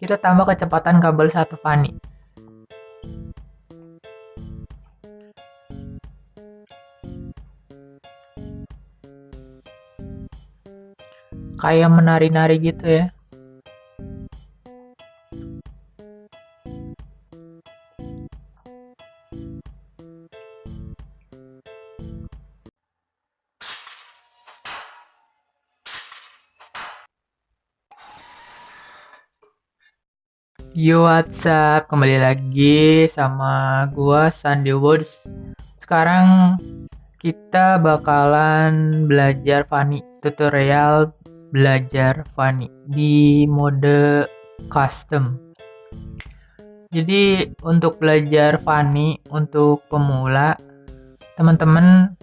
Kita tambah kecepatan kabel satu fani. Kayak menari-nari gitu ya. Yo what's up? Kembali lagi sama gua Sandy Woods Sekarang kita bakalan belajar Fanny Tutorial belajar Fanny Di mode custom. Jadi untuk belajar Fanny untuk pemula Teman-teman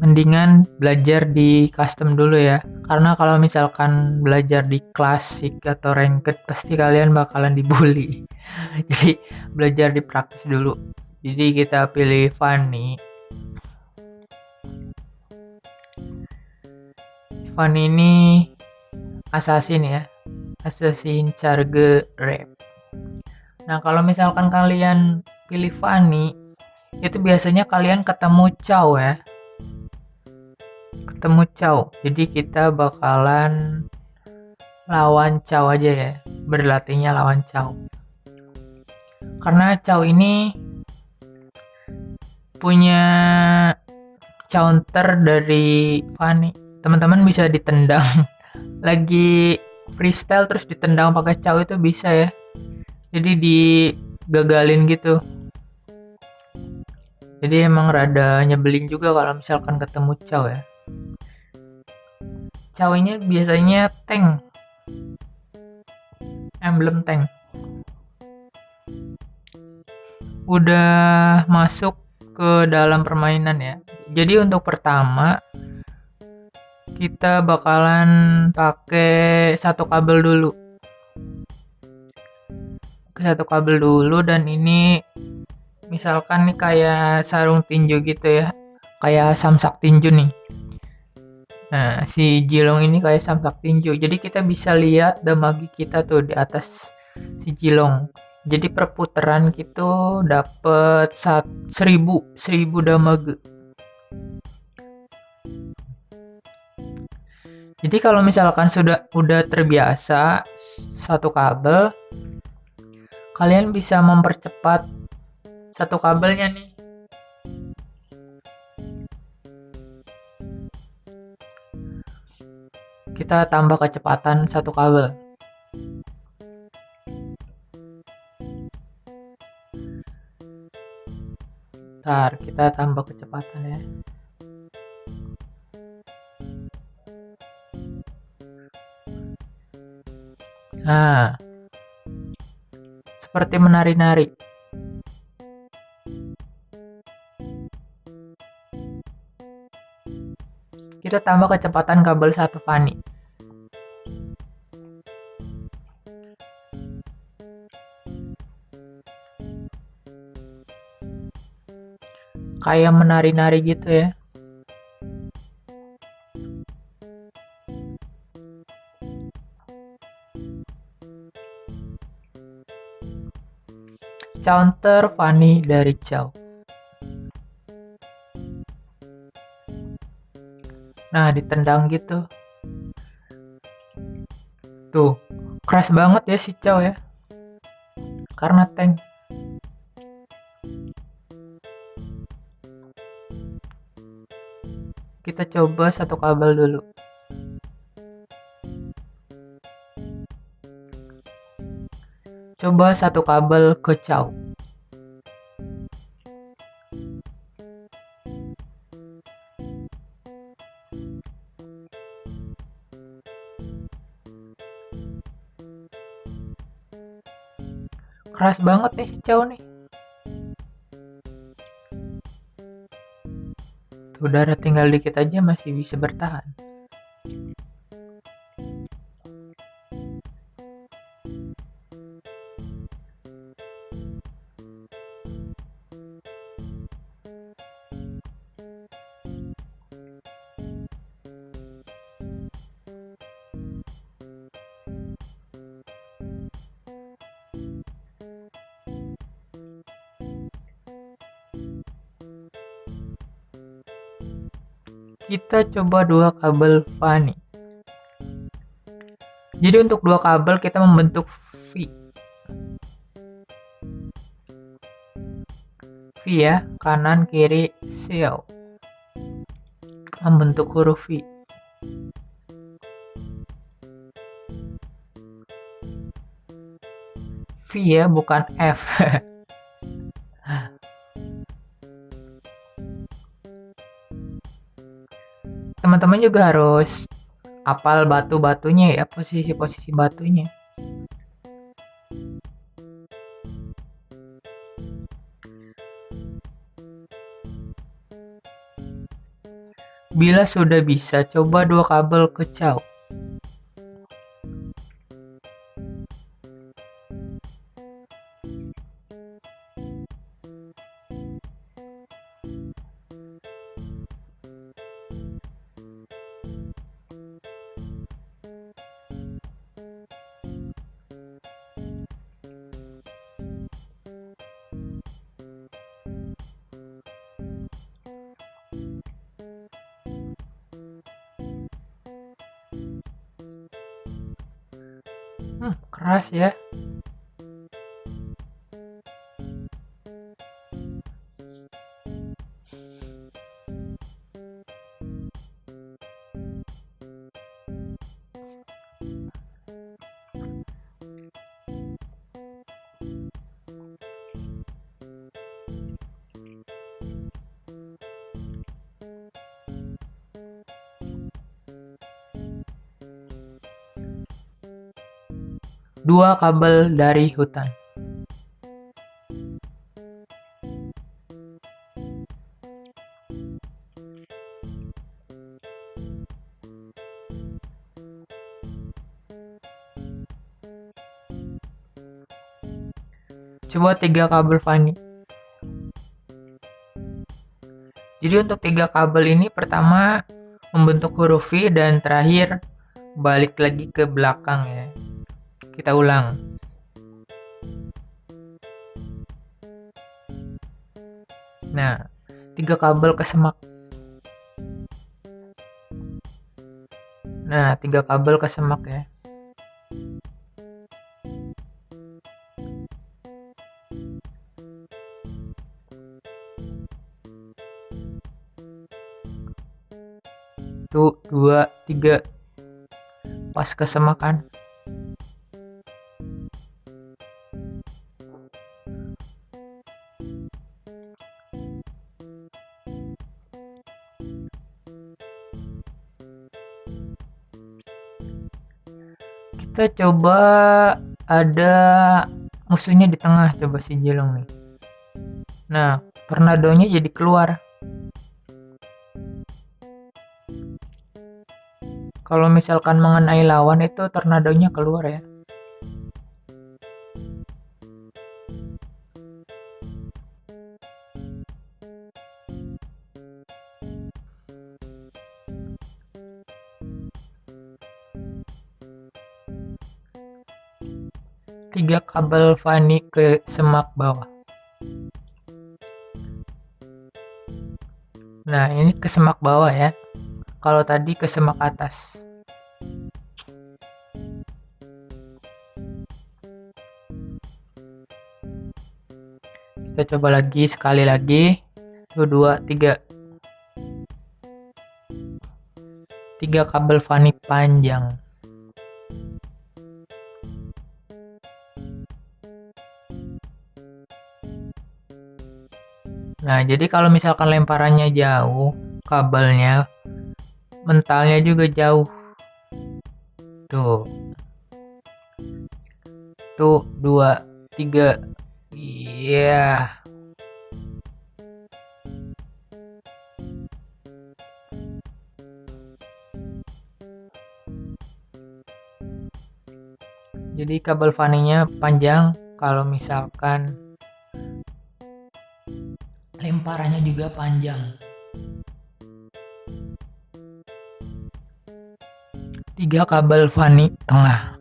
mendingan belajar di custom dulu ya. Karena kalau misalkan belajar di klasik atau ranked pasti kalian bakalan dibully. Jadi belajar di praktis dulu. Jadi kita pilih Fanny. Fanny ini assassin ya. Assassin charge rap. Nah kalau misalkan kalian pilih Fanny itu biasanya kalian ketemu Chow ya ketemu Chow. Jadi kita bakalan lawan Chow aja ya. Berlatihnya lawan Chow. Karena Chow ini punya counter dari Fanny. Teman-teman bisa ditendang. Lagi freestyle terus ditendang pakai Chow itu bisa ya. Jadi digagalin gitu. Jadi emang rada nyebelin juga kalau misalkan ketemu Chow ya cawainya biasanya tank. Emblem tank. Udah masuk ke dalam permainan ya. Jadi untuk pertama kita bakalan pakai satu kabel dulu. Satu kabel dulu dan ini misalkan nih kayak sarung tinju gitu ya. Kayak samsak tinju nih Nah, si Jilong ini kayak samsak tinju. Jadi kita bisa lihat damage kita tuh di atas si Jilong. Jadi perputaran gitu dapat seribu seribu damage. Jadi kalau misalkan sudah udah terbiasa satu kabel, kalian bisa mempercepat satu kabelnya nih kita tambah kecepatan satu kabel. Ntar kita tambah kecepatan ya. Nah Seperti menari-nari. Kita tambah kecepatan kabel satu fani kayak menari-nari gitu ya. Counter funny dari Chow. Nah ditendang gitu. Tuh keras banget ya si Chow ya. Karena tank kita coba satu kabel dulu. Coba satu kabel ke Chow keras banget nih si Chow nih udara tinggal dikit aja masih bisa bertahan kita coba dua kabel Fani. Jadi untuk dua kabel kita membentuk V. V ya kanan kiri seal membentuk huruf V. V ya bukan F teman-teman juga harus apal batu-batunya ya posisi-posisi batunya Bila sudah bisa, coba dua kabel ke kecau. Hmm, keras ya. Dua kabel dari hutan. Coba tiga kabel Fanny. Jadi untuk tiga kabel ini pertama membentuk huruf V dan terakhir balik lagi ke belakang ya. Kita ulang. Nah, tiga kabel ke semak. Nah, tiga kabel ke semak ya. Tuh, dua, tiga. Pas ke kita coba ada musuhnya di tengah coba si Jelong nih. Nah tornadonya jadi keluar. Kalau misalkan mengenai lawan itu tornadonya keluar ya tiga kabel Fanny ke semak bawah. Nah, ini ke semak bawah ya. Kalau tadi ke semak atas. Kita coba lagi sekali lagi. Tuh, dua, tiga. Tiga kabel Fanny panjang. Nah, jadi kalau misalkan lemparannya jauh, kabelnya mentalnya juga jauh. Tuh. Tuh, dua, tiga. Iya. Yeah. Jadi kabel faninya panjang kalau misalkan parahnya juga panjang. Tiga kabel fani tengah.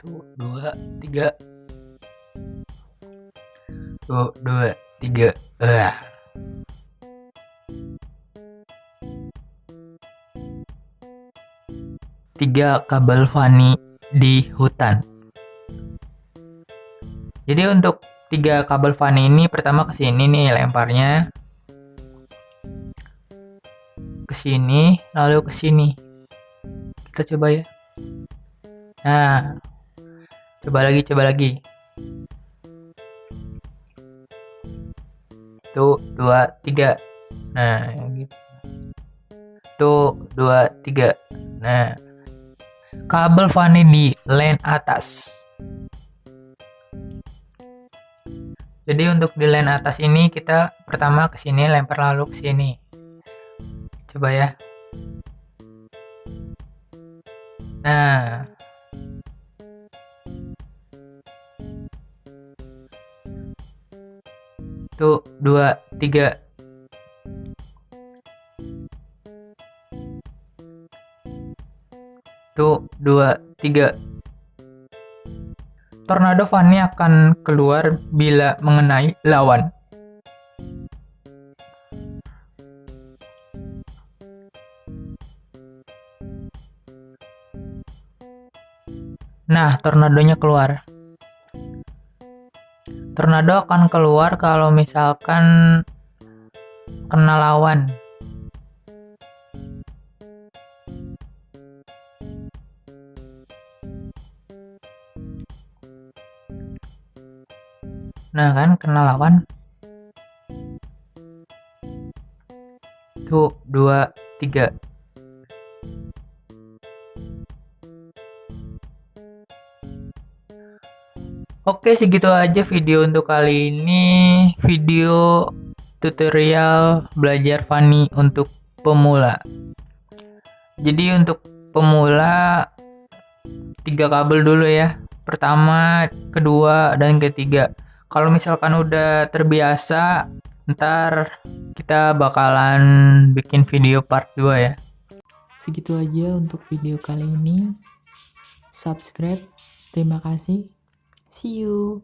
Tuh, dua, tiga, satu dua tiga. Ah tiga kabel fani di hutan. Jadi untuk tiga kabel fani ini pertama ke sini nih lemparnya. Ke sini lalu ke sini. Kita coba ya. Nah coba lagi coba lagi tuh dua tiga. Nah gitu. Tuh dua tiga. Nah kabel fani di line atas. Jadi untuk di line atas ini kita pertama ke sini lempar lalu ke sini. Coba ya. Nah satu dua tiga. Satu dua tiga. Tornado Fanny akan keluar bila mengenai lawan. Nah, tornadonya keluar tornado akan keluar kalau misalkan kena lawan? Nah kan kena lawan. Tuh dua tiga Oke segitu aja video untuk kali ini. Video tutorial belajar Fanny untuk pemula. Jadi untuk pemula tiga kabel dulu ya. Pertama kedua dan ketiga. Kalau misalkan udah terbiasa ntar kita bakalan bikin video part 2 ya. Segitu aja untuk video kali ini. Subscribe. Terima kasih See you.